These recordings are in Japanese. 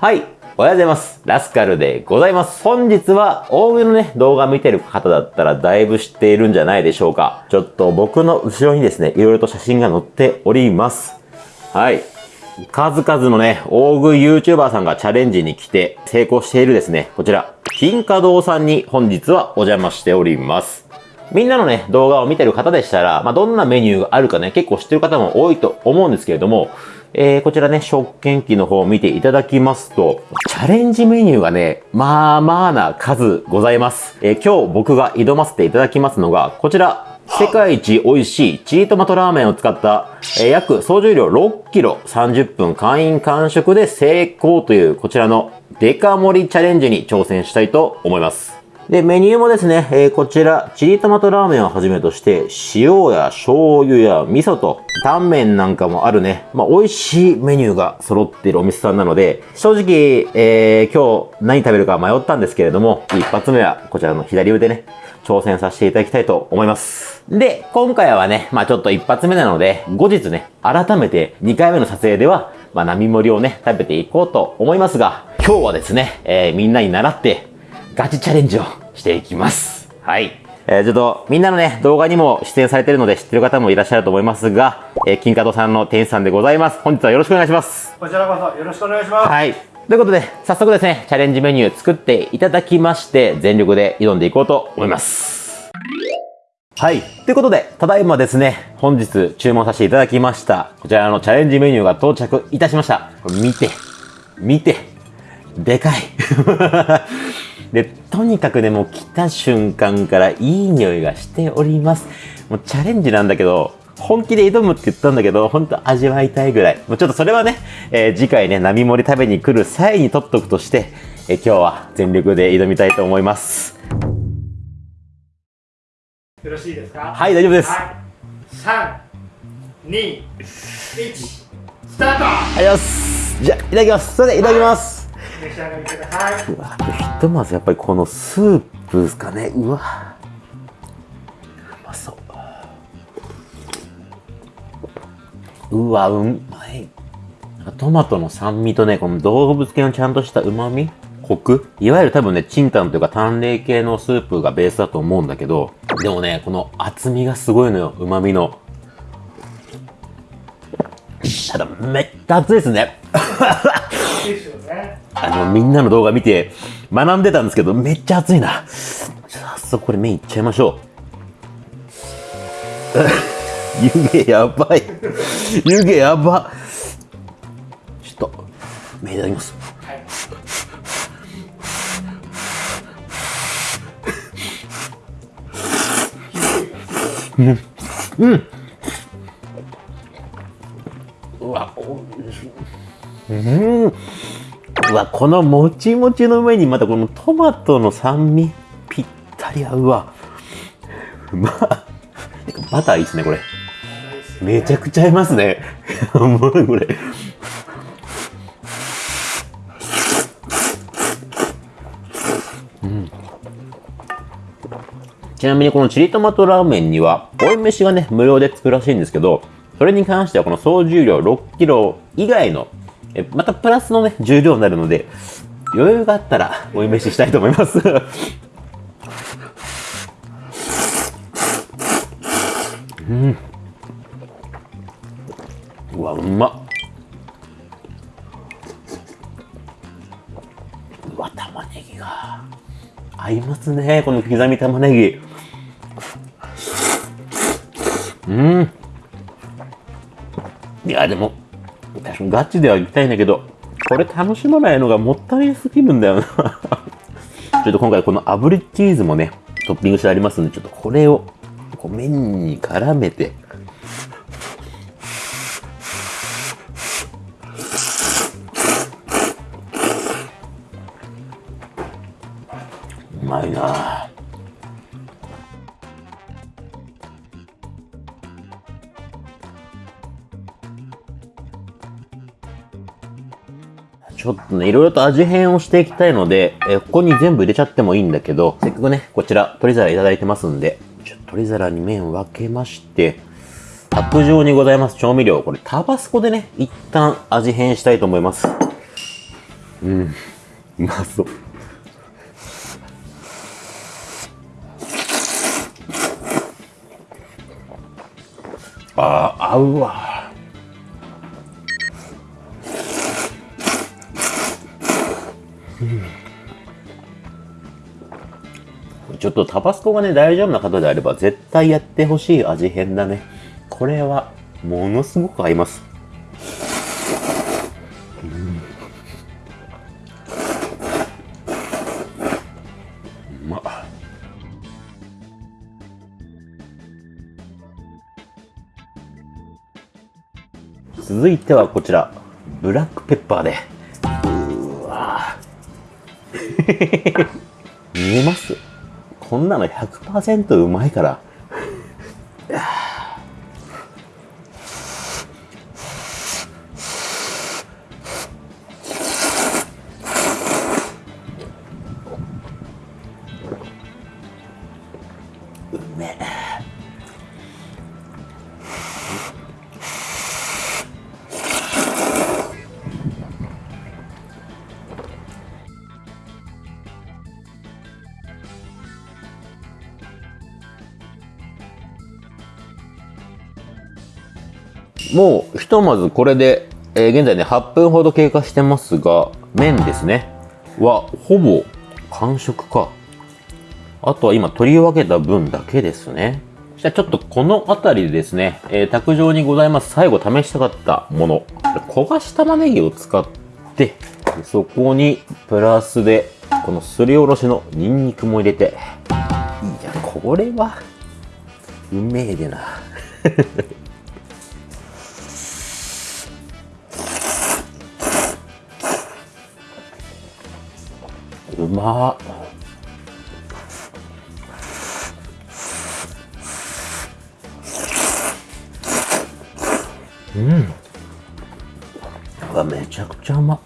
はい。おはようございます。ラスカルでございます。本日は大食いのね、動画見てる方だったらだいぶ知っているんじゃないでしょうか。ちょっと僕の後ろにですね、いろいろと写真が載っております。はい。数々のね、大食い YouTuber さんがチャレンジに来て成功しているですね、こちら、金華堂さんに本日はお邪魔しております。みんなのね、動画を見てる方でしたら、まあ、どんなメニューがあるかね、結構知ってる方も多いと思うんですけれども、えー、こちらね、食券機の方を見ていただきますと、チャレンジメニューがね、まあまあな数ございます。えー、今日僕が挑ませていただきますのが、こちら、世界一美味しいチリトマトラーメンを使った、えー、約総重量6キロ30分会員完食で成功というこちらのデカ盛りチャレンジに挑戦したいと思います。で、メニューもですね、えー、こちら、チリトマトラーメンをはじめとして、塩や醤油や味噌と、タンメンなんかもあるね、まあ、美味しいメニューが揃っているお店さんなので、正直、えー、今日何食べるか迷ったんですけれども、一発目はこちらの左腕ね、挑戦させていただきたいと思います。で、今回はね、まあちょっと一発目なので、後日ね、改めて2回目の撮影では、まあ並盛りをね、食べていこうと思いますが、今日はですね、えー、みんなに習って、ガチチャレンジをしていきます。はい。えー、ちょっと、みんなのね、動画にも出演されてるので知ってる方もいらっしゃると思いますが、えー、金華堂さんの店員さんでございます。本日はよろしくお願いします。こちらこそよろしくお願いします。はい。ということで、早速ですね、チャレンジメニュー作っていただきまして、全力で挑んでいこうと思います。はい。ということで、ただいまですね、本日注文させていただきました、こちらのチャレンジメニューが到着いたしました。これ見て、見て、でかい。で、とにかくね、もう来た瞬間からいい匂いがしております。もうチャレンジなんだけど、本気で挑むって言ったんだけど、ほんと味わいたいぐらい。もうちょっとそれはね、えー、次回ね、並盛り食べに来る際に取っとくとして、えー、今日は全力で挑みたいと思います。よろしいですか？はい、大丈夫です。はい、3、2、1、スタートはい、よし。じゃあ、いただきます。それでいただきます。召し上がりください。うわひとまずやっぱりこのスープですかね。うわ。うまそう。うわうまい。トマトの酸味とねこの動物系のちゃんとした旨味？コク？いわゆる多分ね、チンタンというか淡麗系のスープがベースだと思うんだけど、でもね、この厚みがすごいのよ、旨味の。ただ、めっちゃ熱いですね。あの、みんなの動画見て学んでたんですけど、めっちゃ熱いな。早速これ麺いっちゃいましょう。湯気やばい。湯気やば。ちょっと、麺いただきます。うん。うん。うわ、おいしい。うん。うわ、このもちもちの上にまたこのトマトの酸味、ぴったり合うわ。う まバターいいっすね、これ。めちゃくちゃ合いますね。もうこれ。ちなみにこのチリトマトラーメンには、追い飯がね、無料でつくらしいんですけど、それに関してはこの総重量6キロ以外の、えまたプラスのね、重量になるので、余裕があったら追い飯したいと思いますうん。うわ、うまっ。うわ、玉ねぎが合いますね、この刻み玉ねぎ。うん。いや、でも、確かにガチでは行きたいんだけど、これ楽しまないのがもったいすぎるんだよな。ちょっと今回この炙りチーズもね、トッピングしてありますんで、ちょっとこれを、こう麺に絡めて、うまいな。ちょっとね、いろいろと味変をしていきたいので、えここに全部入れちゃってもいいんだけど、せっかくね、こちら、取り皿いただいてますんで、ちょ取り皿に麺分けまして、卓上にございます調味料、これタバスコでね、一旦味変したいと思います。うんうまそう。あー合うわ。とタバスコがね大丈夫な方であれば絶対やってほしい味変だね。これはものすごく合います。うん。まっ。続いてはこちら。ブラックペッパーで。うわ 見えます？こんなの100%うまいから。もうひとまずこれで、えー現在ね8分ほど経過してますが麺ですね。はほぼ完食か。あとは今取り分けた分だけですね。じゃあちょっとこの辺りでですね、えー卓上にございます。最後試したかったもの。焦がし玉ねぎを使ってそこにプラスでこのすりおろしのニンニクも入れて。いやこれはうめえでな。まっ。うん。うわめちゃくちゃうま。っ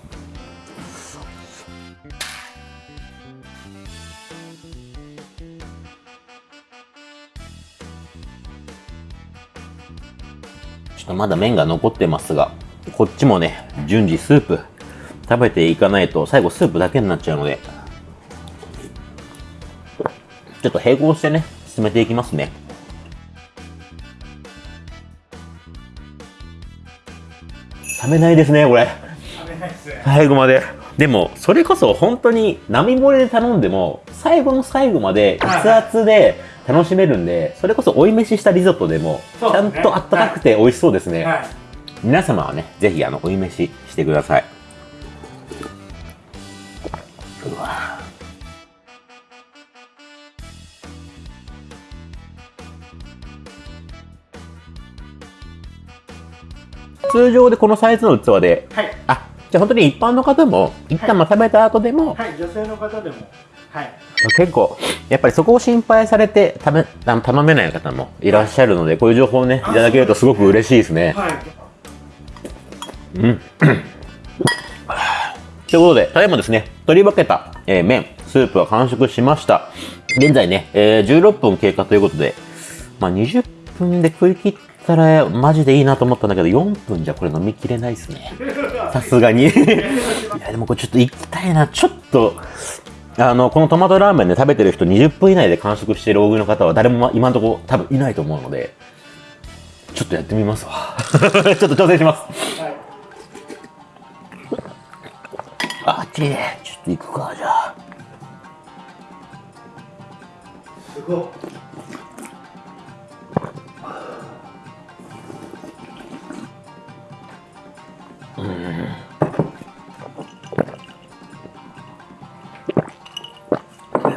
ちょっとまだ麺が残ってますがこっちもね順次スープ食べていかないと最後スープだけになっちゃうのでちょっと並行してね進めていきますね。冷めないですねこれ。食べないですね。最後まででもそれこそ本当に並盛りで頼んでも最後の最後まで熱々で楽しめるんでそれこそ追い飯したリゾットでもちゃんとあったかくて美味しそうですね。はい。皆様はねぜひあの追い飯してください。うわ通常でこのサイズの器ではい。あじゃあ本当に一般の方も一旦まあ食べた後でも、はい女性の方でも。はい。結構やっぱりそこを心配されて食べあの頼めない方もいらっしゃるのでこういう情報をねいただけるとすごく嬉しいですね。はい。ということで、ただいまですね、取り分けた、えー麺、スープは完食しました。現在ね、えー16分経過ということで、まあ、20分で食い切ったらマジでいいなと思ったんだけど、4分じゃこれ飲みきれないですね。さすがに。いや、でもこれちょっと行きたいな。ちょっと、あの、このトマトラーメンで食べてる人20分以内で完食している大食いの方は誰もま今のところ多分いないと思うので、ちょっとやってみますわ。ちょっと挑戦します。はいあっちいちょっと行くか、じゃあ。うん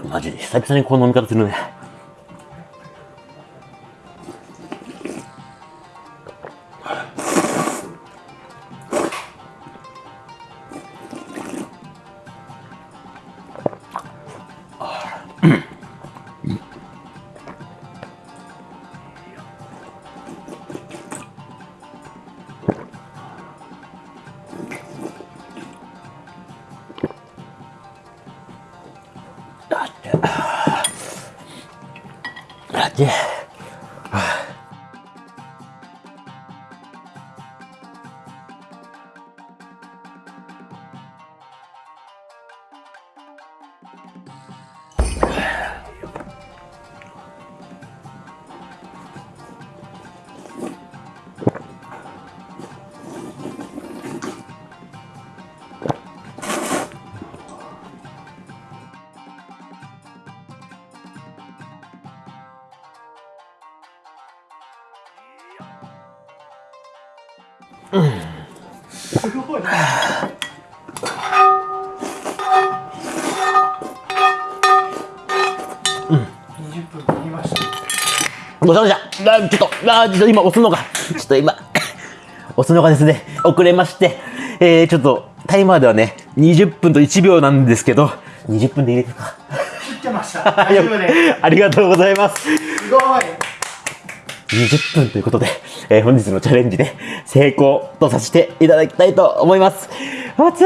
マジで久々にこの飲み方するね。だって、すごいな20分切りましたごちゃごちゃ。あ、ちょっと、あ、ちょっと今押すのが、ちょっと今、押すのがですね、遅れまして、えー、ちょっと、タイマーではね、20分と1秒なん。ですけど、20分で入れてるか。切ってました大丈夫ですありがとうございます。すごい20分ということで、えー本日のチャレンジで 成功とさせていただきたいと思います。暑い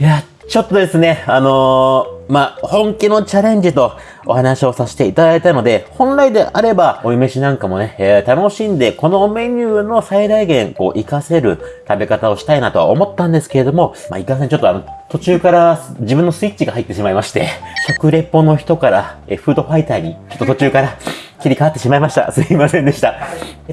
いや、ちょっとですね、あのーまあ、本気のチャレンジとお話をさせていただいたので、本来であれば、お湯飯なんかもね、えー楽しんで、このメニューの最大限、こう、活かせる食べ方をしたいなとは思ったんですけれども、まあ、いかせんちょっとあの、途中から自分のスイッチが入ってしまいまして、食レポの人から、えフードファイターに、ちょっと途中から切り替わってしまいました。すいませんでした。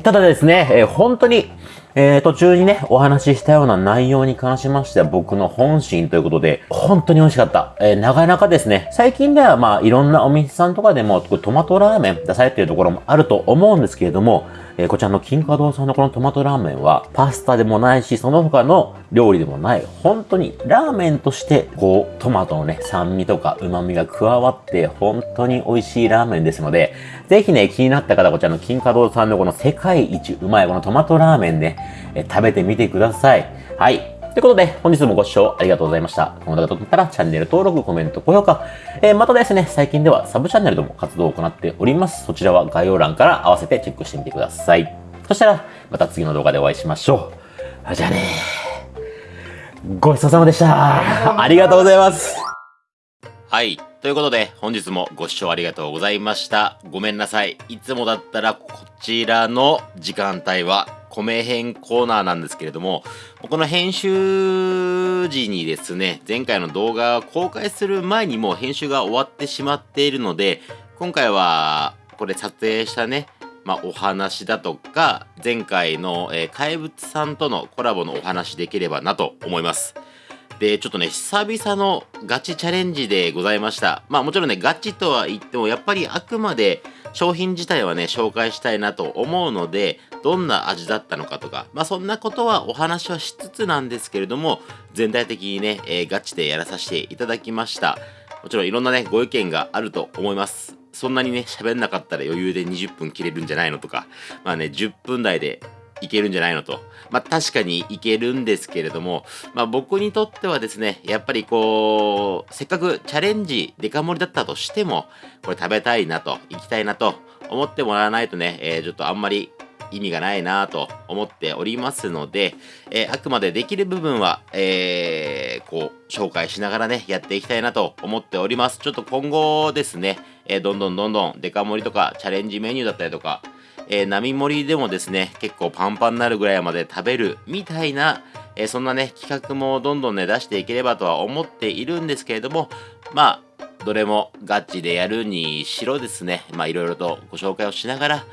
ただですね、えー本当に、えー途中にね、お話ししたような内容に関しましては僕の本心ということで、本当に美味しかった。えーなかなかですね、最近ではまあいろんなお店さんとかでもトマトラーメン出されているところもあると思うんですけれども、えーこちらの金華堂さんのこのトマトラーメンはパスタでもないし、その他の料理でもない、本当にラーメンとしてこうトマトのね、酸味とか旨味が加わって本当に美味しいラーメンですので、ぜひね、気になった方こちらの金華堂さんのこの世界一うまいこのトマトラーメンね、えー食べてみてください。はい。ということで、本日もご視聴ありがとうございました。この動画がとったらチャンネル登録、コメント、高評価。えーまたですね、最近ではサブチャンネルでも活動を行っております。そちらは概要欄から合わせてチェックしてみてください。そしたら、また次の動画でお会いしましょう。じゃあねごちそうさまでした。ありがとうございます。はい。ということで、本日もご視聴ありがとうございました。ごめんなさい。いつもだったらこちらの時間帯は米編コーナーなんですけれども、この編集時にですね、前回の動画を公開する前にもう編集が終わってしまっているので、今回はこれ撮影したね、まあ、お話だとか、前回の、えー怪物さんとのコラボのお話できればなと思います。で、ちょっとね、久々のガチチャレンジでございました。まあもちろんね、ガチとは言っても、やっぱりあくまで商品自体はね、紹介したいなと思うので、どんな味だったのかとか、まあそんなことはお話はしつつなんですけれども、全体的にね、えーガチでやらさせていただきました。もちろんいろんなね、ご意見があると思います。そんなにね、喋んなかったら余裕で20分切れるんじゃないのとか、まあね、10分台でいけるんじゃないのと。まあ確かにいけるんですけれども、まあ僕にとってはですね、やっぱりこう、せっかくチャレンジデカ盛りだったとしても、これ食べたいなと、行きたいなと思ってもらわないとね、えーちょっとあんまり意味がないなと思っておりますので、えーあくまでできる部分は、えーこう、紹介しながらね、やっていきたいなと思っております。ちょっと今後ですね、えーどんどんどんどんデカ盛りとかチャレンジメニューだったりとか、えー並盛りでもですね、結構パンパンになるぐらいまで食べるみたいな、えーそんなね、企画もどんどんね、出していければとは思っているんですけれども、まあ、どれもガチでやるにしろですね、まあいろいろとご紹介をしながら、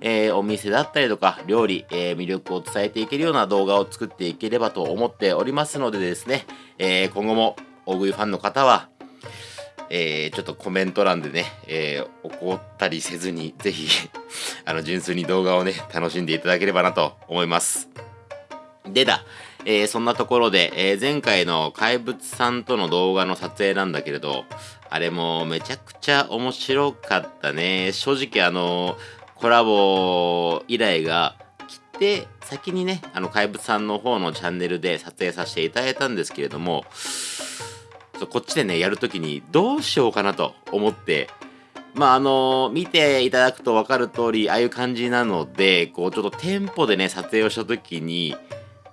えーお店だったりとか料理、えー魅力を伝えていけるような動画を作っていければと思っておりますのでですね、えー今後も大食いファンの方は、えーちょっとコメント欄でね、えー怒ったりせずに、ぜひ、あの、純粋に動画をね、楽しんでいただければなと思います。でだ、えーそんなところで、えー前回の怪物さんとの動画の撮影なんだけれど、あれもめちゃくちゃ面白かったね。正直あの、コラボ依頼が来て、先にね、あの、怪物さんの方のチャンネルで撮影させていただいたんですけれども、こっちでね、やるときにどうしようかなと思って、まああの見ていただくと分かる通り、ああいう感じなので、こうちょっとテンポでね、撮影をしたときに、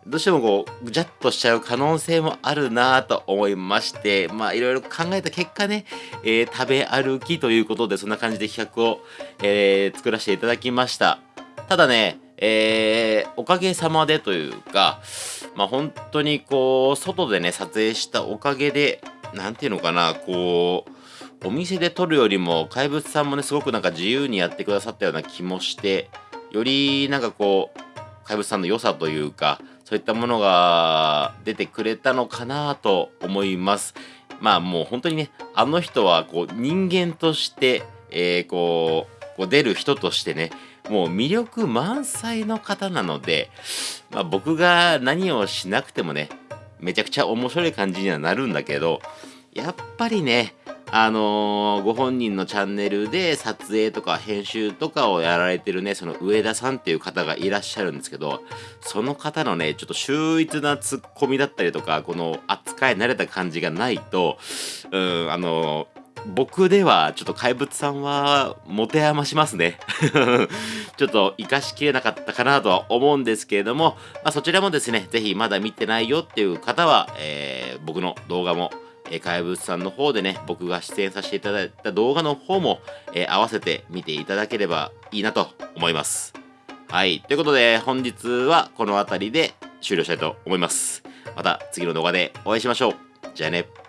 どうしてもこう、ぐちゃっとしちゃう可能性もあるなぁと思いまして、まあいろいろ考えた結果ね、えー食べ歩きということで、そんな感じで企画を、えー作らせていただきました。ただね、えー、おかげさまでというか、まあ本当にこう、外でね、撮影したおかげで、なんていうのかな、こう、お店で撮るよりも、怪物さんもね、すごくなんか自由にやってくださったような気もして、よりなんかこう、怪物さんの良さというか、そういったものが出てくれたのかなと思います。まあもう本当にね、あの人はこう人間として、えー、こう、こう出る人としてね、もう魅力満載の方なので、まあ、僕が何をしなくてもね、めちゃくちゃ面白い感じにはなるんだけど、やっぱりね、あのー、ご本人のチャンネルで撮影とか編集とかをやられてるね、その上田さんっていう方がいらっしゃるんですけど、その方のね、ちょっと秀逸なツッコミだったりとか、この扱い慣れた感じがないと、うん、あのー僕ではちょっと怪物さんは持て余しますね ちょっと活かしきれなかったかなとは思うんですけれども、まあ、そちらもですね、ぜひまだ見てないよっていう方は、えー、僕の動画も、えー、怪物さんの方でね、僕が出演させていただいた動画の方も、えー、合わせて見ていただければいいなと思います。はい。ということで、本日はこの辺りで終了したいと思います。また次の動画でお会いしましょう。じゃあね。